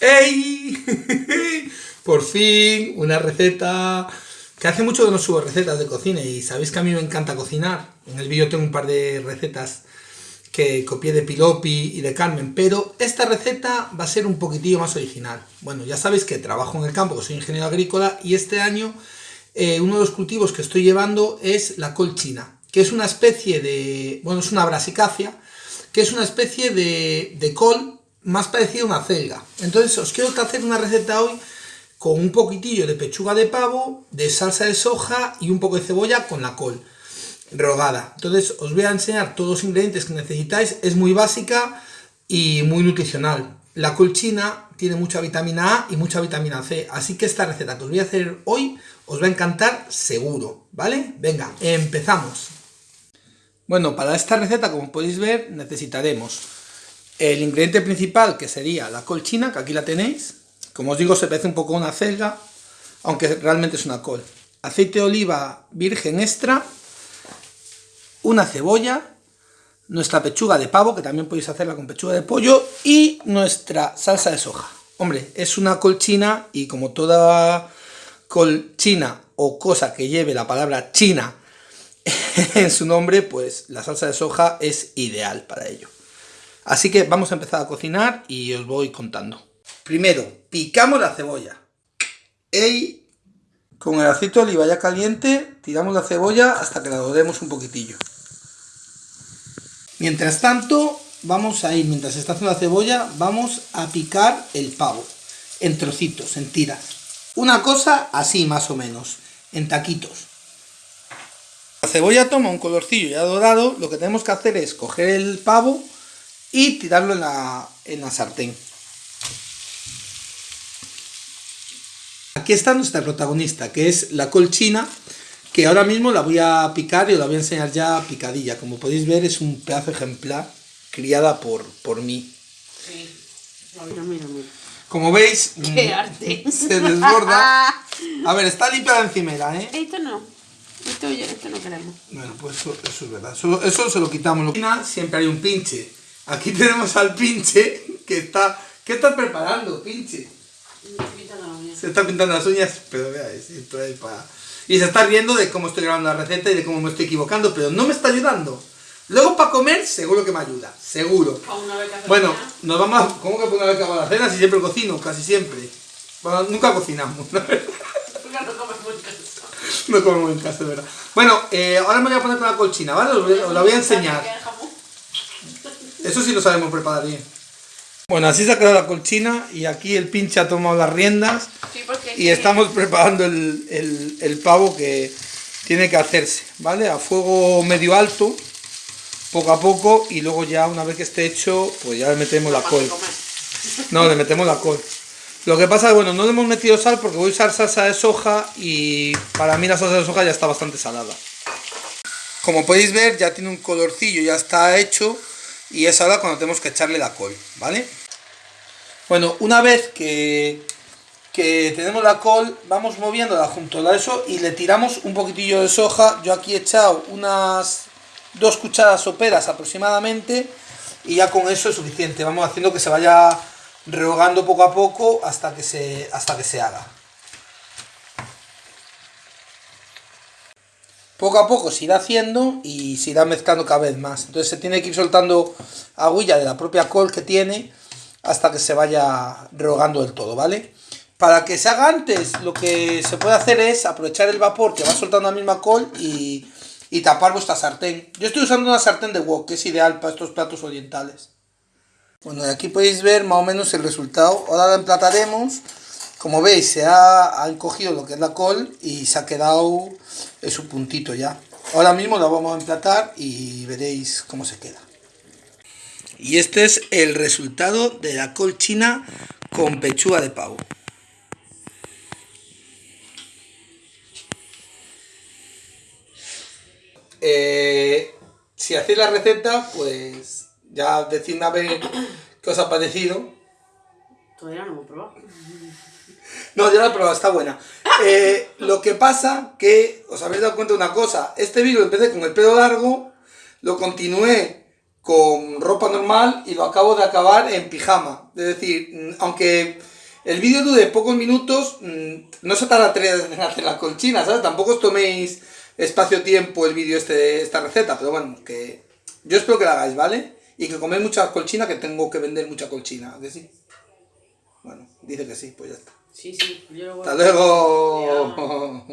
¡Ey! Por fin, una receta que hace mucho que no subo recetas de cocina y sabéis que a mí me encanta cocinar. En el vídeo tengo un par de recetas que copié de Pilopi y de Carmen, pero esta receta va a ser un poquitillo más original. Bueno, ya sabéis que trabajo en el campo, que soy ingeniero agrícola y este año eh, uno de los cultivos que estoy llevando es la col china, que es una especie de, bueno, es una brasicacia, que es una especie de, de col más parecido a una celga. Entonces os quiero hacer una receta hoy con un poquitillo de pechuga de pavo, de salsa de soja y un poco de cebolla con la col rogada. Entonces os voy a enseñar todos los ingredientes que necesitáis, es muy básica y muy nutricional. La col china tiene mucha vitamina A y mucha vitamina C, así que esta receta que os voy a hacer hoy os va a encantar seguro, ¿vale? Venga, empezamos. Bueno, para esta receta, como podéis ver, necesitaremos el ingrediente principal, que sería la col china, que aquí la tenéis. Como os digo, se parece un poco a una celga, aunque realmente es una col. Aceite de oliva virgen extra, una cebolla, nuestra pechuga de pavo, que también podéis hacerla con pechuga de pollo, y nuestra salsa de soja. Hombre, es una col china y como toda col china o cosa que lleve la palabra china en su nombre, pues la salsa de soja es ideal para ello. Así que vamos a empezar a cocinar y os voy contando. Primero, picamos la cebolla. Y con el aceite de oliva ya caliente, tiramos la cebolla hasta que la doremos un poquitillo. Mientras tanto, vamos a ir, mientras está haciendo la cebolla, vamos a picar el pavo en trocitos, en tiras. Una cosa así más o menos, en taquitos. La cebolla toma un colorcillo ya dorado, lo que tenemos que hacer es coger el pavo y tirarlo en la, en la sartén. Aquí está nuestra protagonista, que es la col china, que ahora mismo la voy a picar y os la voy a enseñar ya picadilla. Como podéis ver es un pedazo ejemplar criada por, por mí. Sí. Mira, mira, mira. Como veis, ¡Qué mm, arte! se desborda. A ver, está limpia la encimera, ¿eh? Esto no. Esto, esto no queremos. Bueno, pues eso, eso es verdad. Eso, eso se lo quitamos. Siempre hay un pinche. Aquí tenemos al pinche que está... ¿Qué está preparando, pinche? Se está pintando las uñas, pero veáis, esto es para... Y se está riendo de cómo estoy grabando la receta y de cómo me estoy equivocando, pero no me está ayudando. Luego para comer, seguro que me ayuda, seguro. Bueno, nos vamos a... ¿Cómo que una vez que la cena si siempre cocino? Casi siempre. Bueno, nunca cocinamos, la verdad. No comemos en casa, de verdad. Bueno, eh, ahora me voy a poner con la colchina, ¿vale? Os, os la voy a enseñar. Eso sí lo sabemos preparar bien. Bueno, así se ha quedado la colchina y aquí el pinche ha tomado las riendas Sí, porque y estamos preparando el, el- el pavo que tiene que hacerse, ¿vale? A fuego medio alto, poco a poco y luego ya una vez que esté hecho, pues ya le metemos la col. No, le metemos la col. Lo que pasa es bueno, no le hemos metido sal porque voy a usar salsa de soja y para mí la salsa de soja ya está bastante salada. Como podéis ver, ya tiene un colorcillo, ya está hecho y es ahora cuando tenemos que echarle la col, ¿vale? Bueno, una vez que, que tenemos la col, vamos moviéndola junto a eso y le tiramos un poquitillo de soja. Yo aquí he echado unas dos cucharadas soperas aproximadamente y ya con eso es suficiente. Vamos haciendo que se vaya rehogando poco a poco hasta que se, hasta que se haga. Poco a poco se irá haciendo y se irá mezclando cada vez más. Entonces se tiene que ir soltando agüilla de la propia col que tiene hasta que se vaya rehogando del todo, ¿vale? Para que se haga antes, lo que se puede hacer es aprovechar el vapor que va soltando la misma col y, y tapar vuestra sartén. Yo estoy usando una sartén de wok, que es ideal para estos platos orientales. Bueno, y aquí podéis ver más o menos el resultado. Ahora la emplataremos. Como veis, se ha, ha encogido lo que es la col y se ha quedado en su puntito ya. Ahora mismo la vamos a emplatar y veréis cómo se queda. Y este es el resultado de la col china con pechuga de pavo. Eh, si hacéis la receta, pues ya decidme a ver qué os ha parecido. Todavía no hemos probado. No, ya la he probado, está buena. Eh, lo que pasa que os habéis dado cuenta de una cosa. Este vídeo empecé con el pelo largo, lo continué con ropa normal y lo acabo de acabar en pijama. Es decir, mm, aunque el vídeo dure pocos minutos, mm, no se tarda tres en hacer las colchinas, ¿sabes? Tampoco os toméis espacio-tiempo el vídeo este esta receta, pero bueno, que yo espero que la hagáis, ¿vale? Y que coméis mucha colchina, que tengo que vender mucha colchina, ¿a sí? Bueno, dice que sí, pues ya está. Sí, sí. Yo lo voy a- Hasta luego.